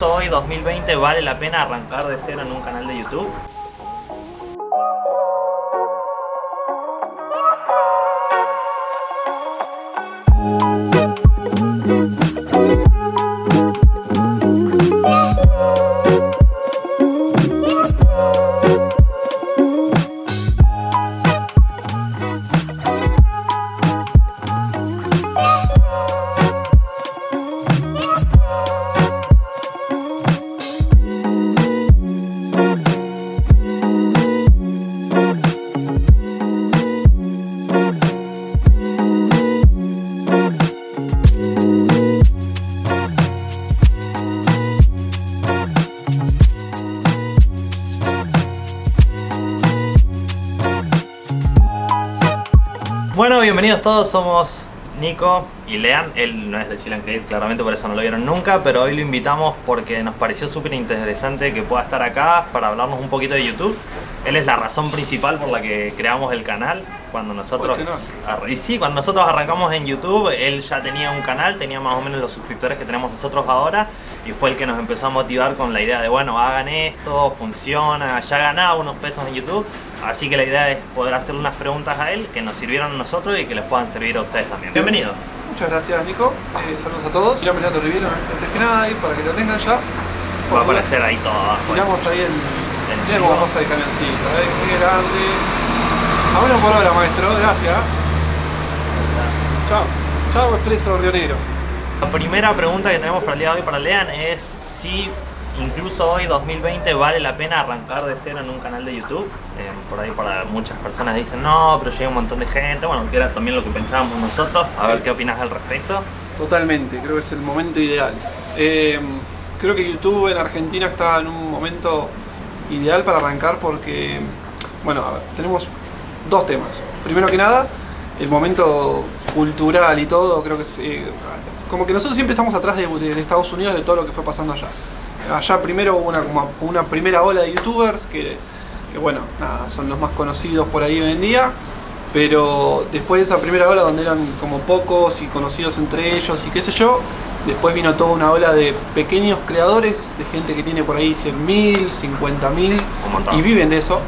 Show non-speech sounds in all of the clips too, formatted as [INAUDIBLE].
Hoy 2020 vale la pena arrancar de cero en un canal de YouTube. Todos, somos Nico y Lean. Él no es de Chilean Create, claramente por eso no lo vieron nunca, pero hoy lo invitamos porque nos pareció súper interesante que pueda estar acá para hablarnos un poquito de YouTube. Él es la razón principal por la que creamos el canal. Cuando nosotros, y sí, cuando nosotros arrancamos en YouTube, él ya tenía un canal, tenía más o menos los suscriptores que tenemos nosotros ahora y fue el que nos empezó a motivar con la idea de, bueno, hagan esto, funciona, ya ganaba unos pesos en YouTube, así que la idea es poder hacerle unas preguntas a él que nos sirvieron a nosotros y que les puedan servir a ustedes también. Bienvenido. Muchas gracias Nico, Eh, saludos a todos. Mi nombre es Leandro Rivero, antes que nada, y para que lo tengan ya. Va a aparecer ahí todo abajo. Miramos ahí el, El cómo chivo. pasa el camioncito, ¿eh? qué grande. A por hora maestro, gracias. Chao, chao Expreso Río Negro. La primera pregunta que tenemos para el día de hoy para Lean es si incluso hoy 2020 vale la pena arrancar de cero en un canal de YouTube. Eh, por ahí para muchas personas dicen no, pero llega un montón de gente. Bueno, que era también lo que pensábamos nosotros. A ver qué opinas al respecto. Totalmente, creo que es el momento ideal. Eh, creo que YouTube en Argentina está en un momento ideal para arrancar porque, bueno, a ver, tenemos dos temas. Primero que nada, el momento cultural y todo, creo que es, eh, como que nosotros siempre estamos atrás de, de Estados Unidos de todo lo que fue pasando allá. Allá primero hubo una, como una primera ola de youtubers que, que, bueno, nada, son los más conocidos por ahí hoy en día. Pero después de esa primera ola donde eran como pocos y conocidos entre ellos y qué sé yo, después vino toda una ola de pequeños creadores, de gente que tiene por ahí 100.000, 50.000 Un montón. y viven de eso.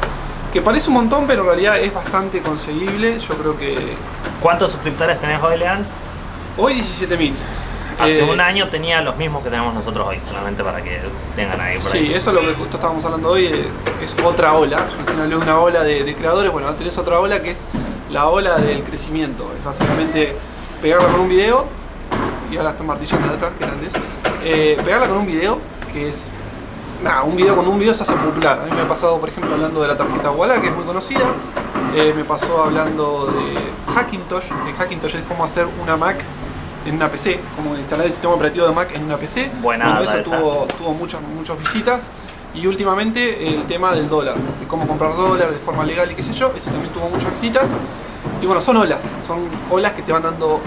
Que parece un montón, pero en realidad es bastante conseguible. Yo creo que ¿Cuántos suscriptores tenés hoy, Lean? hoy 17.000. Hace Eh, un año tenía los mismos que tenemos nosotros hoy, solamente para que tengan ahí por ahí. Sí, eso es lo que justo estábamos hablando hoy, eh, es otra ola. Yo hablé una ola de, de creadores, bueno, tenés otra ola que es la ola del crecimiento. Es básicamente pegarla con un video, y ahora están martillando de atrás, que grandes. Eh, pegarla con un video, que es. Nada, un video con un video se hace popular. A mí me ha pasado, por ejemplo, hablando de la tarjeta Walla, que es muy conocida. Eh, me pasó hablando de Hackintosh, que Hackintosh es como hacer una Mac en una PC, como instalar el sistema operativo de Mac en una PC. Buena Bueno, eso tuvo muchas, muchas visitas. Y últimamente el tema del dólar, de cómo comprar dólar de forma legal y qué sé yo, ese también tuvo muchas visitas. Y bueno, son olas, son olas que te van dando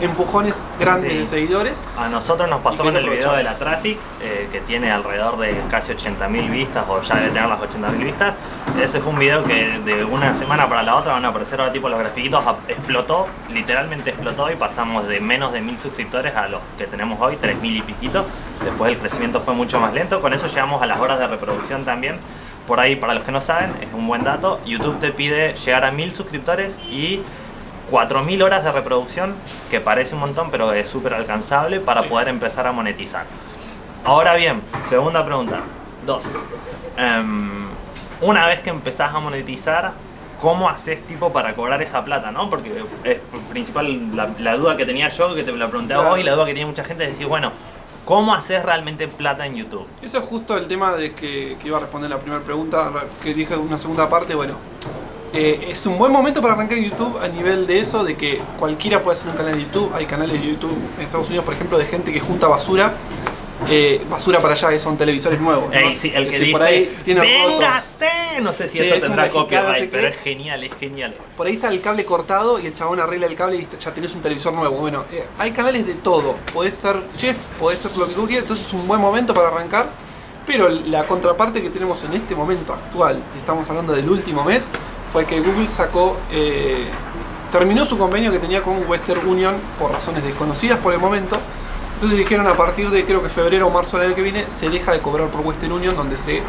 empujones grandes Sí. de seguidores. A nosotros nos pasó con el video de la. Traffic, eh, que tiene alrededor de casi 80.000 vistas, o ya debe tener las 80.000 vistas. Ese fue un video que de una semana para la otra van a aparecer ahora tipo los grafiquitos, explotó, literalmente explotó y pasamos de menos de 1.000 suscriptores a los que tenemos hoy, 3.000 y piquito. Después el crecimiento fue mucho más lento, con eso llegamos a las horas de reproducción también. Por ahí, para los que no saben, es un buen dato, YouTube te pide llegar a 1.000 suscriptores y 4.000 horas de reproducción, que parece un montón, pero es súper alcanzable para Sí. poder empezar a monetizar. Ahora bien, segunda pregunta. Dos. Em, una vez que empezás a monetizar, ¿cómo haces tipo para cobrar esa plata? ¿no? Porque es principal la, la duda que tenía yo, que te la pregunté a Claro. vos, y la duda que tiene mucha gente es decir, bueno, ¿cómo haces realmente plata en YouTube? Eso es justo el tema de que, que iba a responder la primera pregunta, que dije una segunda parte. Bueno, eh, es un buen momento para arrancar en YouTube a nivel de eso, de que cualquiera puede hacer un canal de YouTube. Hay canales de YouTube en Estados Unidos, por ejemplo, de gente que junta basura. Eh, basura para allá, que son televisores nuevos. ¿no? Ey, sí, el que, por ahí tiene rotos. ¡Véngase! No sé si Sí, eso es tendrá copyright, ¿se pero es genial, es genial. Por ahí está el cable cortado y el chabón arregla el cable y ya tenés un televisor nuevo. Bueno, eh, hay canales de todo. Podés ser chef, podés ser lo que tú quieras, entonces es un buen momento para arrancar. Pero la contraparte que tenemos en este momento actual, estamos hablando del último mes, fue que Google sacó, eh, terminó su convenio que tenía con Western Union por razones desconocidas por el momento. Entonces dijeron a partir de creo que febrero o marzo del año que viene se deja de cobrar por Western Union donde se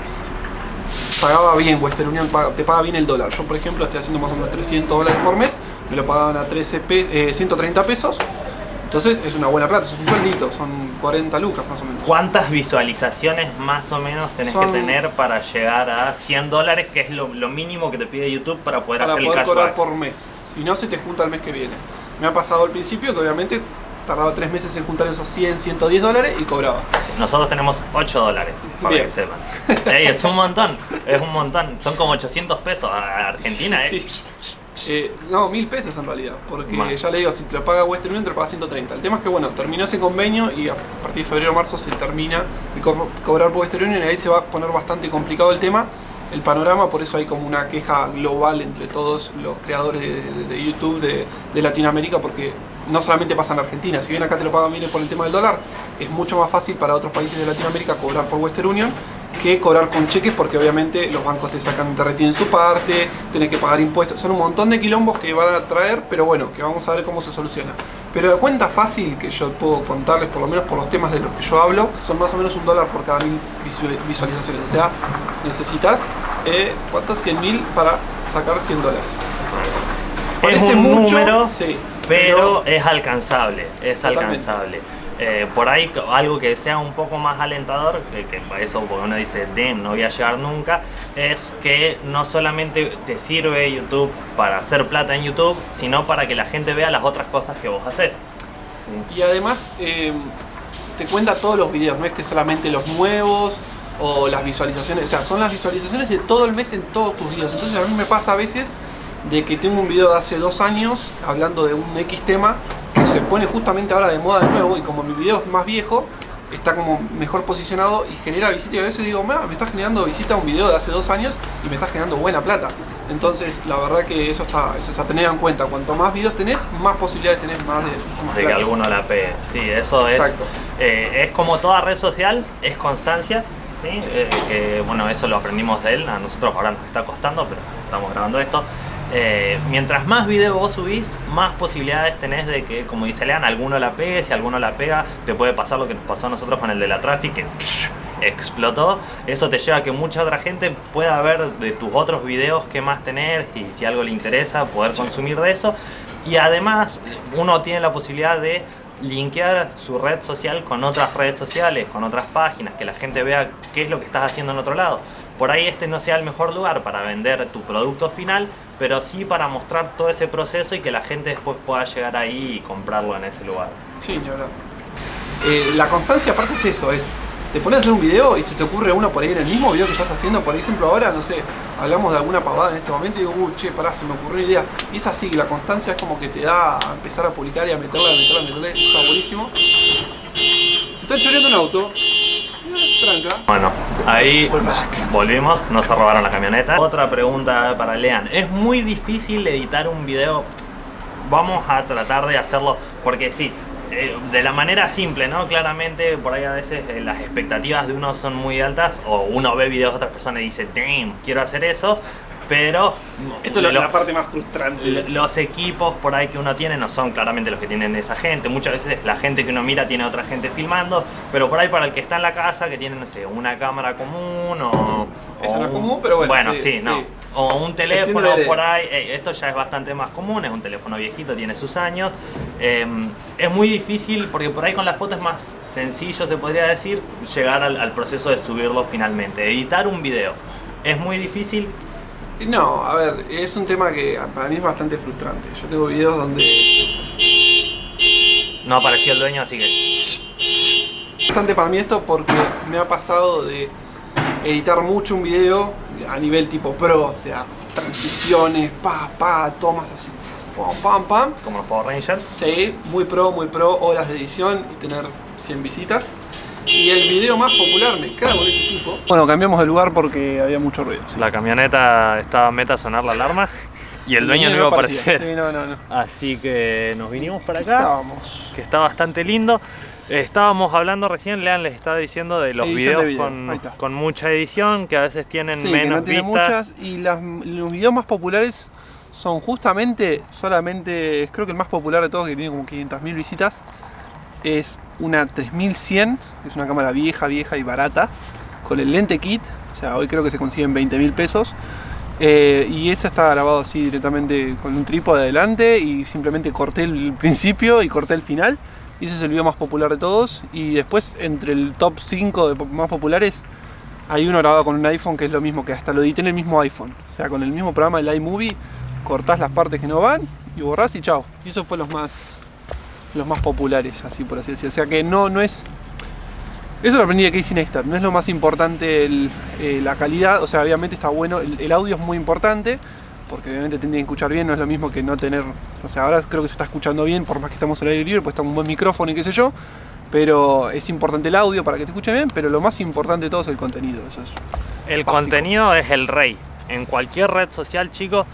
pagaba bien Western Union, te paga bien el dólar. Yo por ejemplo estoy haciendo más o menos 300 dólares por mes, me lo pagaban a 13 130 eh, pesos. Entonces es una buena plata, es un sueldito, son 40 lucas más o menos. ¿Cuántas visualizaciones más o menos tenés que tener para llegar a 100 dólares, que es lo, mínimo que te pide YouTube para poder hacer el cashback? cobrar por mes, si no se te junta el mes que viene. Me ha pasado al principio que obviamente tardaba tres meses en juntar esos 100, 110 dólares y cobraba. Nosotros tenemos 8 dólares, para que sepan. [LAUGHS] es un montón, es un montón. Son como 800 pesos a Argentina, ¿eh? Sí. Eh, no, mil pesos en realidad, porque ya le digo, si te lo paga Western Union te lo paga 130. El tema es que bueno, terminó ese convenio y a partir de febrero o marzo se termina de cobrar por Western Union y ahí se va a poner bastante complicado el tema, el panorama, por eso hay como una queja global entre todos los creadores de, YouTube de, de Latinoamérica, porque no solamente pasa en Argentina, si bien acá te lo pagan bien por el tema del dólar, es mucho más fácil para otros países de Latinoamérica cobrar por Western Union que cobrar con cheques porque obviamente los bancos te sacan, te retienen su parte, tienes que pagar impuestos, son un montón de quilombos que van a traer, pero bueno, que vamos a ver cómo se soluciona. Pero la cuenta fácil que yo puedo contarles, por lo menos por los temas de los que yo hablo, son más o menos un dólar por cada mil visualizaciones. O sea, necesitas, eh, ¿cuántos? 100 mil para sacar 100 dólares. Parece es un número, sí, pero, es alcanzable, es alcanzable. Eh, por ahí algo que sea un poco más alentador, que, que eso porque uno dice, damn, no voy a llegar nunca, es que no solamente te sirve YouTube para hacer plata en YouTube, sino para que la gente vea las otras cosas que vos haces. Y además eh, te cuenta todos los videos, no es que solamente los nuevos o las visualizaciones, o sea, son las visualizaciones de todo el mes en todos tus videos. Entonces a mí me pasa a veces de que tengo un video de hace dos años hablando de un X tema se pone justamente ahora de moda de nuevo y como mi video es más viejo está como mejor posicionado y genera visita y a veces digo, me está generando visita un video de hace dos años y me está generando buena plata. Entonces, la verdad que eso está, eso está a tener en cuenta. Cuanto más videos tenés, más posibilidades tenés más de, de que alguno la pegue. Sí, eso es. Eh, es como toda red social, es constancia. ¿sí? Eh, que, bueno, eso lo aprendimos de él. A nosotros ahora nos está costando, pero estamos grabando esto. Eh, mientras más videos vos subís, más posibilidades tenés de que, como dice Lean, alguno la pegue, si alguno la pega, te puede pasar lo que nos pasó a nosotros con el de la traffic, que explotó. Eso te lleva a que mucha otra gente pueda ver de tus otros videos qué más tener y si algo le interesa, poder consumir de eso. Y además, uno tiene la posibilidad de linkear su red social con otras redes sociales, con otras páginas, que la gente vea qué es lo que estás haciendo en otro lado. Por ahí este no sea el mejor lugar para vender tu producto final, pero sí para mostrar todo ese proceso y que la gente después pueda llegar ahí y comprarlo en ese lugar. Sí, verdad. Eh, la constancia aparte es eso, es te pones a hacer un video y se te ocurre uno por ahí en el mismo video que estás haciendo, por ejemplo ahora, no sé, hablamos de alguna pavada en este momento y digo, uy, che, pará, se me ocurrió idea. Y es así, la constancia es como que te da a empezar a publicar y a meterla, a meterla, a meterla, está buenísimo. Se está choreando un auto, tranca. Bueno, ahí volvimos, no se robaron la camioneta. Otra pregunta para Lean, ¿es muy difícil editar un video? Vamos a tratar de hacerlo, porque sí, eh, de la manera simple, ¿no? Claramente por ahí a veces eh, las expectativas de uno son muy altas o uno ve videos de otras personas y dice, damn, quiero hacer eso, pero... Esto es la parte más frustrante. Los equipos por ahí que uno tiene no son claramente los que tienen esa gente. Muchas veces la gente que uno mira tiene otra gente filmando, pero por ahí para el que está en la casa, que tiene, no sé, una cámara común o... Eso no es común, pero bueno. Bueno, sí, no. O un teléfono por ahí, esto ya es bastante más común, es un teléfono viejito, tiene sus años. Em, es muy difícil porque por ahí con las fotos es más sencillo, se podría decir, llegar al, proceso de subirlo finalmente. Editar un video es muy difícil. No, a ver, es un tema que para mí es bastante frustrante. Yo tengo videos donde... No apareció el dueño, así que... Frustrante para mí esto porque me ha pasado de editar mucho un video a nivel tipo pro, o sea, transiciones, pa, pa, tomas así, pam, pam, pam. Como los Power Rangers. Sí, muy pro, muy pro, horas de edición y tener 100 visitas. Y el video más popular, me cago en Bueno, cambiamos de lugar porque había mucho ruido. La camioneta estaba meta a sonar la alarma y el dueño no iba a aparecer. Sí, no, no, no. Así que nos vinimos para acá. Estábamos. Que está bastante lindo. Estábamos hablando recién, Lean les estaba diciendo de los videos con, mucha edición, que a veces tienen menos que no vistas. Muchas, y los videos más populares son justamente, solamente, creo que el más popular de todos, que tiene como 500.000 visitas, es una 3100, es una cámara vieja, vieja y barata, con el lente kit, o sea, hoy creo que se consiguen 20 mil pesos. Eh, y esa está grabado así directamente con un trípode adelante y simplemente corté el principio y corté el final. Y ese es el video más popular de todos. Y después, entre el top 5 de más populares, hay uno grabado con un iPhone que es lo mismo, que hasta lo edité en el mismo iPhone. O sea, con el mismo programa del iMovie, cortás las partes que no van y borrás y chao. Y eso fue los más, los más populares, así por así decirlo. O sea que no, no es eso lo aprendí de Casey Neistat, no es lo más importante eh, la calidad, o sea, obviamente está bueno, el, audio es muy importante, porque obviamente tienen que escuchar bien, no es lo mismo que no tener, o sea, ahora creo que se está escuchando bien, por más que estamos al aire libre, pues está un buen micrófono y qué sé yo, pero es importante el audio para que te escuchen bien, pero lo más importante de todo es el contenido, eso es El contenido es el rey, en cualquier red social, chicos,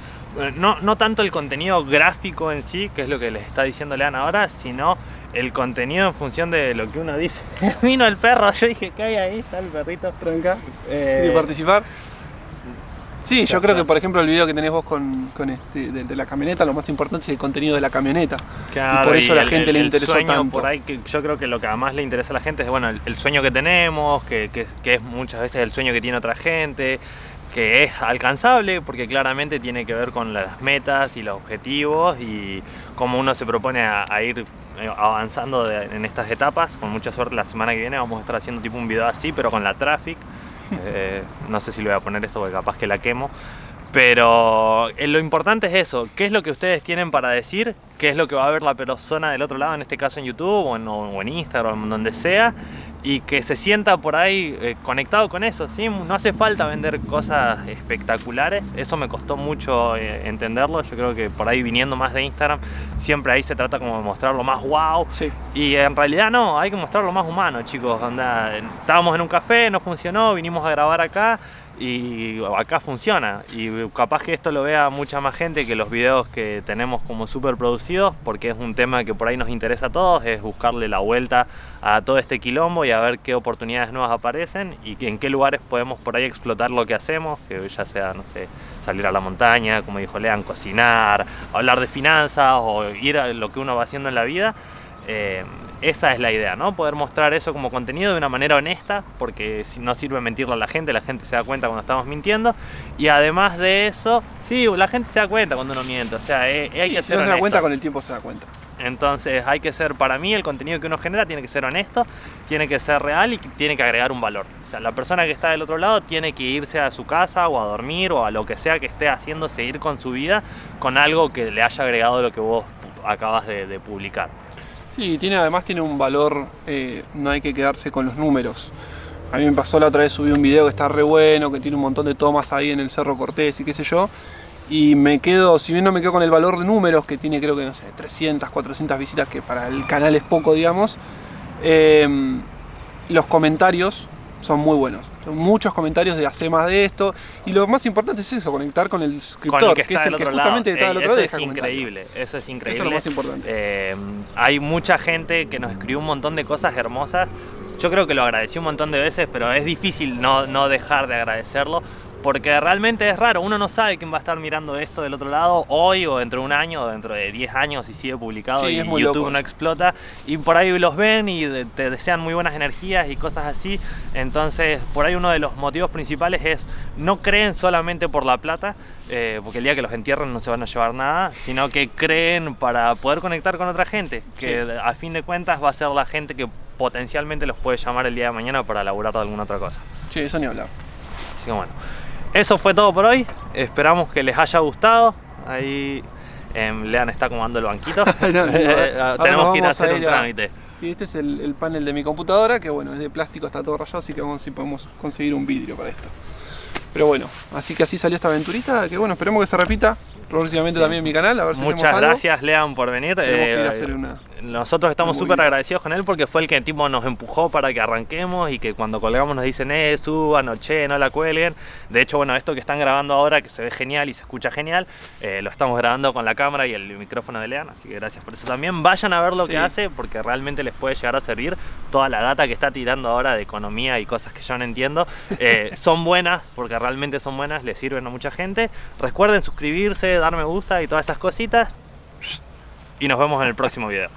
no, no tanto el contenido gráfico en sí, que es lo que les está diciendo Lean ahora, sino el contenido en función de lo que uno dice. [LAUGHS] Vino el perro, yo dije, ¿qué hay ahí? Está el perrito. Tranca. Eh... participar? Sí, yo creo que por ejemplo el video que tenés vos con, este, de, la camioneta, lo más importante es el contenido de la camioneta. y por eso a la gente le interesó tanto. Por ahí que yo creo que lo que además le interesa a la gente es bueno el, sueño que tenemos, que, que, es muchas veces el sueño que tiene otra gente, que es alcanzable porque claramente tiene que ver con las metas y los objetivos y cómo uno se propone a, ir eh, avanzando en estas etapas. Con mucha suerte la semana que viene vamos a estar haciendo tipo un video así, pero con la traffic. [LAUGHS] Eh, no sé si le voy a poner esto porque capaz que la quemo. Pero eh, lo importante es eso, qué es lo que ustedes tienen para decir, qué es lo que va a ver la persona del otro lado, en este caso en YouTube o en, o en Instagram, donde sea, y que se sienta por ahí eh, conectado con eso, ¿sí? No hace falta vender cosas espectaculares, eso me costó mucho eh, entenderlo, yo creo que por ahí viniendo más de Instagram, siempre ahí se trata como de mostrar lo más wow, sí. y en realidad no, hay que mostrar lo más humano, chicos, estábamos en un café, no funcionó, vinimos a grabar acá, y acá funciona y capaz que esto lo vea mucha más gente que los videos que tenemos como súper producidos porque es un tema que por ahí nos interesa a todos, es buscarle la vuelta a todo este quilombo y a ver qué oportunidades nuevas aparecen y en qué lugares podemos por ahí explotar lo que hacemos, que ya sea, no sé, salir a la montaña, como dijo Lean, cocinar, hablar de finanzas o ir a lo que uno va haciendo en la vida. Eh, esa es la idea, ¿no? Poder mostrar eso como contenido de una manera honesta, porque no sirve mentirle a la gente, la gente se da cuenta cuando estamos mintiendo. Y además de eso, sí, la gente se da cuenta cuando uno miente, o sea, eh, eh, hay que ser no se da cuenta, con el tiempo se da cuenta. Entonces hay que ser, para mí el contenido que uno genera tiene que ser honesto, tiene que ser real y tiene que agregar un valor. O sea, la persona que está del otro lado tiene que irse a su casa o a dormir o a lo que sea que esté haciendo, seguir con su vida con algo que le haya agregado lo que vos acabas de publicar. Sí, tiene, además tiene un valor, eh, no hay que quedarse con los números. A mí me pasó la otra vez, subí un video que está re bueno, que tiene un montón de tomas ahí en el Cerro Cortés y qué sé yo. Y me quedo, si bien no me quedo con el valor de números, que tiene creo que, no sé, 300, 400 visitas, que para el canal es poco, digamos, eh, los comentarios son muy buenos. Son muchos comentarios de hacer más de esto. Y lo más importante es eso, conectar con el suscriptor, que, es el que justamente está del otro lado. Eso es increíble, eso es increíble. Eso es lo más importante. Eh, hay mucha gente que nos escribió un montón de cosas hermosas. Yo creo que lo agradecí un montón de veces, pero es difícil no, no dejar de agradecerlo porque realmente es raro, uno no sabe quién va a estar mirando esto del otro lado hoy o dentro de un año o dentro de 10 años si sigue publicado y YouTube no explota y por ahí los ven y te desean muy buenas energías y cosas así, entonces por ahí uno de los motivos principales es no creen solamente por la plata, eh, porque el día que los entierren no se van a llevar nada, sino que creen para poder conectar con otra gente, que a fin de cuentas va a ser la gente que potencialmente los puede llamar el día de mañana para laburar de alguna otra cosa. Sí, eso ni hablar. Así que bueno. Eso fue todo por hoy. Esperamos que les haya gustado. Ahí em, Lean está acomodando el banquito. [LAUGHS] [LAUGHS] Eh, tenemos que ir a hacer un trámite. Sí, este es el, panel de mi computadora, que bueno, es de plástico, está todo rayado, así que vamos a ver si podemos conseguir un vidrio para esto. Pero bueno, así que así salió esta aventurita, que bueno, esperemos que se repita próximamente también en mi canal, a ver si Muchas gracias, Lean, por venir. Eh, hacer una nosotros estamos súper agradecidos con él porque fue el que tipo nos empujó para que arranquemos y que cuando colgamos nos dicen, eh, suban o che, no la cuelguen. De hecho, bueno, esto que están grabando ahora, que se ve genial y se escucha genial, eh, lo estamos grabando con la cámara y el micrófono de Lean, así que gracias por eso también. Vayan a ver lo que hace porque realmente les puede llegar a servir toda la data que está tirando ahora de economía y cosas que yo no entiendo. Eh, [LAUGHS] son buenas porque realmente son buenas, les sirven a mucha gente. Recuerden suscribirse, dar me gusta y todas esas cositas y nos vemos en el próximo video.